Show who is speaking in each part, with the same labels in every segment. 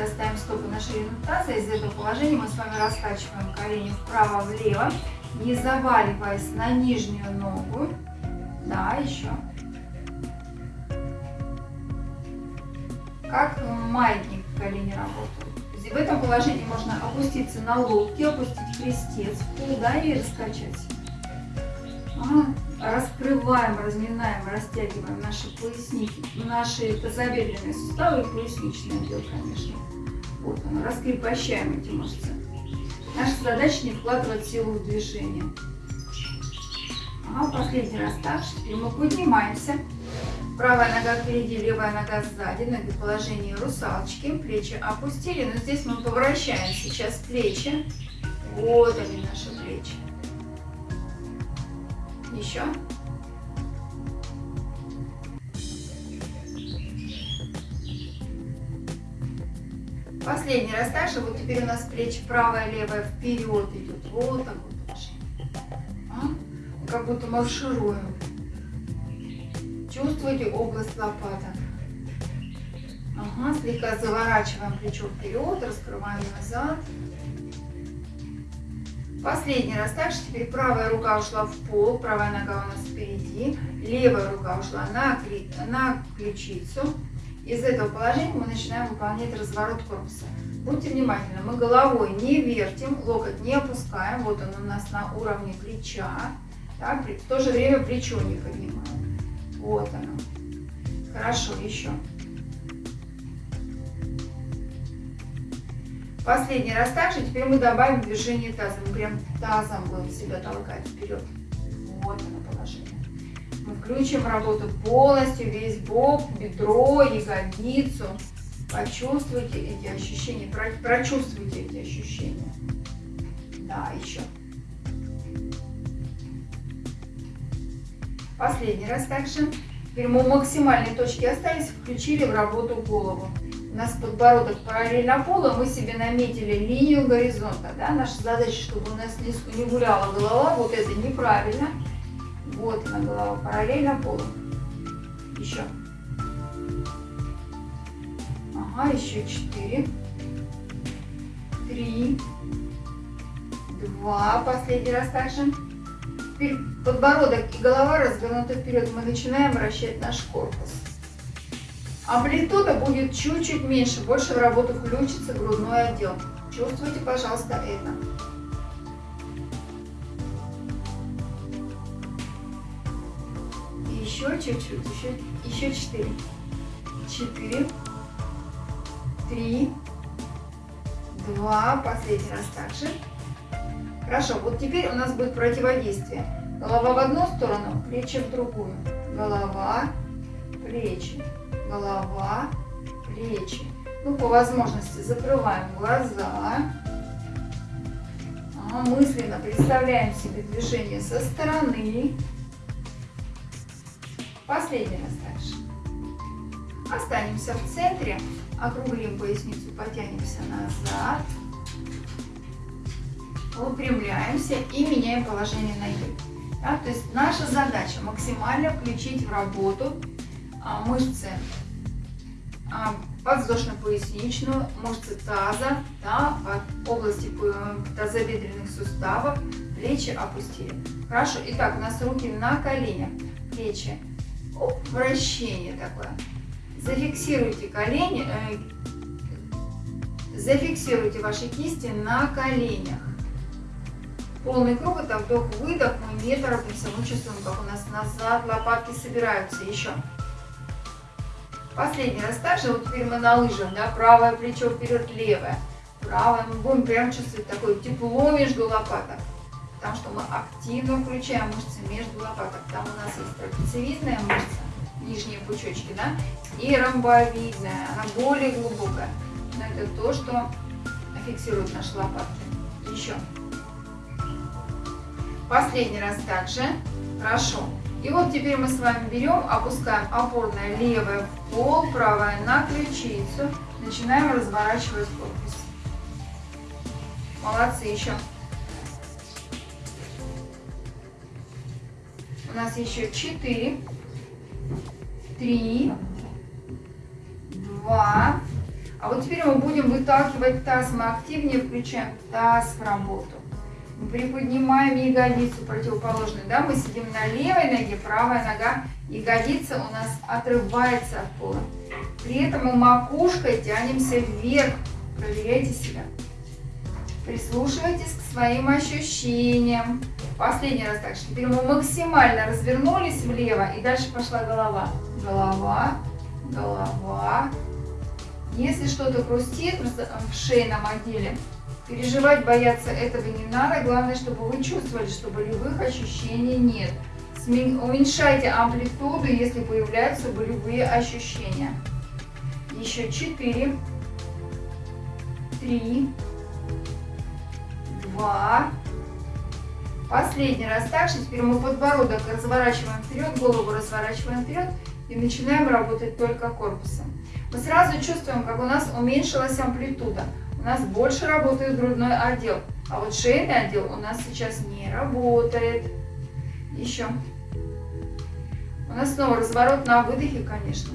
Speaker 1: и оставим стопы на ширину таза. Из этого положения мы с вами раскачиваем колени вправо-влево, не заваливаясь на нижнюю ногу. Да, еще. Как маятник колени работают. В этом положении можно опуститься на локти, опустить крестец в пол, да, и раскачать. Раскрываем, разминаем, растягиваем наши поясники, наши тазобедренные суставы и поясничный отдел, конечно. Вот оно, раскрепощаем эти мышцы. Наша задача не вкладывать силу в движение. Ага, последний раз так, теперь мы поднимаемся. Правая нога впереди, левая нога сзади, ноги в положении русалочки, плечи опустили, но здесь мы поворачиваем сейчас плечи. Вот они наши плечи. Еще. Последний раз также, вот теперь у нас плечи правая, левая вперед идут, вот так вот. А? Как будто маршируем. Чувствуете область лопаток. Ага, слегка заворачиваем плечо вперед, раскрываем назад. Последний раз также. Теперь правая рука ушла в пол, правая нога у нас впереди. Левая рука ушла на, на ключицу. Из этого положения мы начинаем выполнять разворот корпуса. Будьте внимательны, мы головой не вертим, локоть не опускаем. Вот он у нас на уровне плеча. Так, в то же время плечо не поднимаем. Вот оно. Хорошо, еще. Последний раз также. Теперь мы добавим движение таза. Мы прям тазом будем себя толкать вперед. Вот оно положение. Мы включим работу полностью, весь бок, бедро, ягодицу. Почувствуйте эти ощущения, прочувствуйте эти ощущения. Да, еще. Последний раз также. Теперь мы максимальные точки остались, включили в работу голову. У нас подбородок параллельно полу, мы себе наметили линию горизонта. Да? Наша задача, чтобы у нас не, гуляла голова, вот это неправильно. Вот она голова параллельно полу. Еще. Ага, еще четыре. Три. Два. Последний раз также подбородок и голова развернуты вперед, мы начинаем вращать наш корпус. Амплитуда будет чуть-чуть меньше, больше в работу включится грудной отдел. Чувствуйте, пожалуйста, это. Еще чуть-чуть, еще, еще четыре. Четыре, три, два, последний раз также. Хорошо, вот теперь у нас будет противодействие. Голова в одну сторону, плечи в другую. Голова, плечи, голова, плечи. Ну, по возможности закрываем глаза. Ага, мысленно представляем себе движение со стороны. Последний раз дальше. Останемся в центре, округлим поясницу, потянемся назад выпрямляемся и меняем положение ноги. Да, то есть наша задача максимально включить в работу а, мышцы а, подвздошно-поясничную, мышцы таза, да, от области тазобедренных суставов, плечи опустили. Хорошо, итак, у нас руки на коленях, плечи, Оп, вращение такое. Зафиксируйте колени, э, зафиксируйте ваши кисти на коленях. Полный круг, это вдох-выдох, мы не торопимся, мы чувствуем, как у нас назад лопатки собираются, еще. Последний раз также, вот теперь мы на лыжах, да, правое плечо вперед, левое. Правое, мы будем прям чувствовать такое тепло между лопаток, потому что мы активно включаем мышцы между лопаток. Там у нас есть трапециевидная мышца, нижние пучочки, да, и ромбовидная, она более глубокая. Но это то, что фиксирует наши лопатки. Еще. Последний раз также. Хорошо. И вот теперь мы с вами берем, опускаем опорное левое в пол, правое на ключицу. Начинаем разворачивать корпус. Молодцы еще. У нас еще 4, 3, 2. А вот теперь мы будем выталкивать таз, мы активнее включаем таз в работу. Приподнимаем ягодицу противоположную, да, мы сидим на левой ноге, правая нога, ягодица у нас отрывается от пола. При этом мы макушкой тянемся вверх, проверяйте себя. Прислушивайтесь к своим ощущениям. Последний раз так. Теперь мы максимально развернулись влево и дальше пошла голова. Голова, голова. Если что-то хрустит в шейном отделе, переживать, бояться этого не надо. Главное, чтобы вы чувствовали, что болевых ощущений нет. Уменьшайте амплитуду, если появляются болевые ощущения. Еще 4, 3, 2, Последний раз так же. Теперь мы подбородок разворачиваем вперед, голову разворачиваем вперед и начинаем работать только корпусом. Мы сразу чувствуем, как у нас уменьшилась амплитуда. У нас больше работает грудной отдел. А вот шейный отдел у нас сейчас не работает. Еще. У нас снова разворот на выдохе, конечно.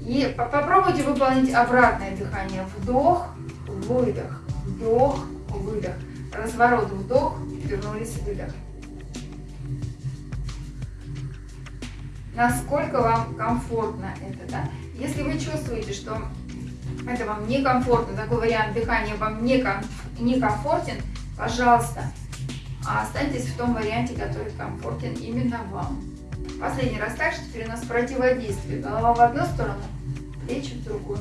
Speaker 1: И попробуйте выполнить обратное дыхание. Вдох, выдох, вдох, выдох. Разворот, вдох, вернулись, выдох. Насколько вам комфортно это, да? Если вы чувствуете, что это вам некомфортно, такой вариант дыхания вам не некомфортен, пожалуйста, останьтесь в том варианте, который комфортен именно вам. Последний раз так, что теперь у нас противодействие. Голова в одну сторону, плечи в другую.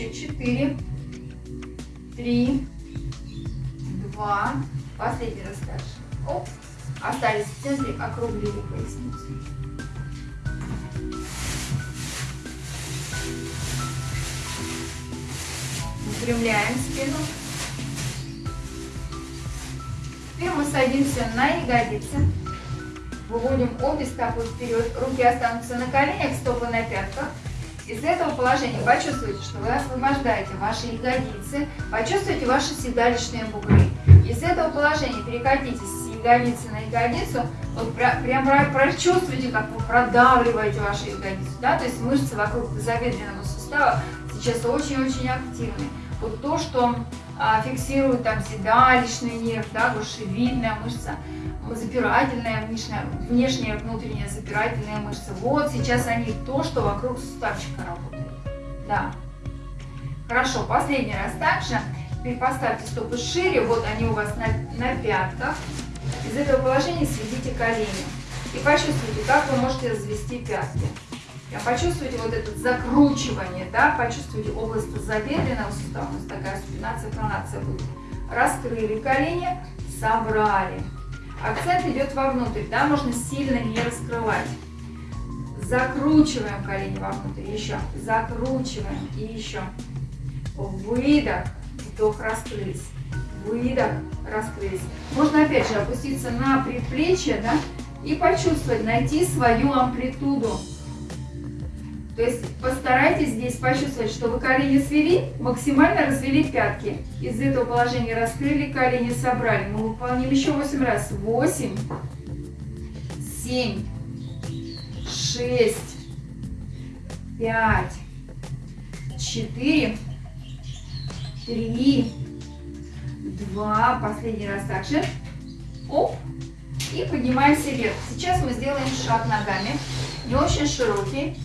Speaker 1: еще 4, 3, 2, последний раз дальше. Оп, остались в центре, округлили поясницу. Выпрямляем спину. Теперь мы садимся на ягодицы. Выводим обе стопы вперед. Руки останутся на коленях, стопы на пятках. Из этого положения почувствуйте, что вы освобождаете ваши ягодицы, почувствуйте ваши седалищные бугры. Из этого положения перекатитесь с ягодицы на ягодицу, вот прям прочувствуйте, как вы продавливаете ваши ягодицы, да, то есть мышцы вокруг тазобедренного сустава сейчас очень-очень активны. Вот то, что а, фиксирует там седалищный нерв, да, грушевидная мышца, запирательная внешняя, внешняя внутренняя запирательная мышца. Вот сейчас они то, что вокруг суставчика работает. Да. Хорошо, последний раз также. Теперь поставьте стопы шире, вот они у вас на, на пятках. Из этого положения сведите колени. И почувствуйте, как вы можете развести пятки. Почувствуйте вот это закручивание, да, почувствуйте область тазобедренного сустава, у нас такая спинация, пронация будет. Раскрыли колени, собрали. Акцент идет вовнутрь, да, можно сильно не раскрывать. Закручиваем колени вовнутрь, еще. Закручиваем и еще. Выдох, вдох, раскрылись. Выдох, раскрылись. Можно опять же опуститься на предплечье, да, и почувствовать, найти свою амплитуду. То есть постарайтесь здесь почувствовать, что вы колени свели, максимально развели пятки. Из этого положения раскрыли, колени собрали. Мы выполним еще 8 раз. 8, 7, 6, 5, 4, 3, 2, последний раз также. Оп, и поднимаемся вверх. Сейчас мы сделаем шаг ногами, не очень широкий.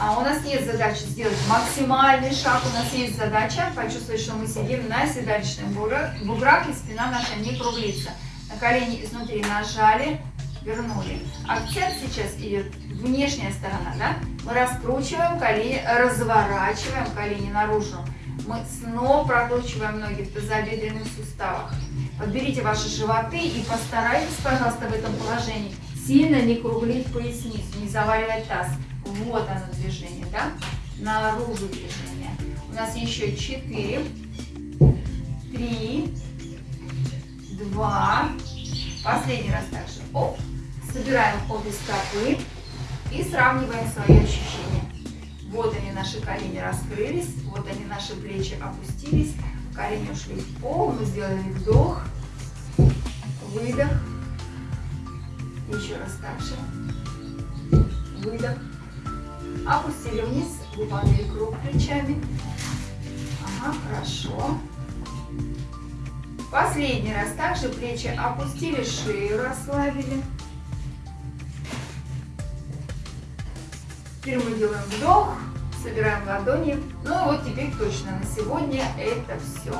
Speaker 1: А у нас нет задачи сделать максимальный шаг, у нас есть задача почувствовать, что мы сидим на седалищных буграх и спина наша не круглится. На колени изнутри нажали, вернули. Акцент сейчас идет внешняя сторона, да? Мы раскручиваем колени, разворачиваем колени наружу. Мы снова прокручиваем ноги в тазобедренных суставах. Подберите ваши животы и постарайтесь, пожалуйста, в этом положении сильно не круглить поясницу, не заваливать таз. Вот оно движение, да? Наружу движение. У нас еще 4, 3, 2. Последний раз также. Оп. Собираем обе стопы и сравниваем свои ощущения. Вот они, наши колени раскрылись, вот они, наши плечи опустились, колени ушли в пол, мы сделали вдох, выдох, Еще раз так же. Выдох. Опустили вниз, выполнили круг плечами. Ага, хорошо. Последний раз также плечи опустили, шею расслабили. Теперь мы делаем вдох, собираем ладони. Ну вот теперь точно на сегодня это все.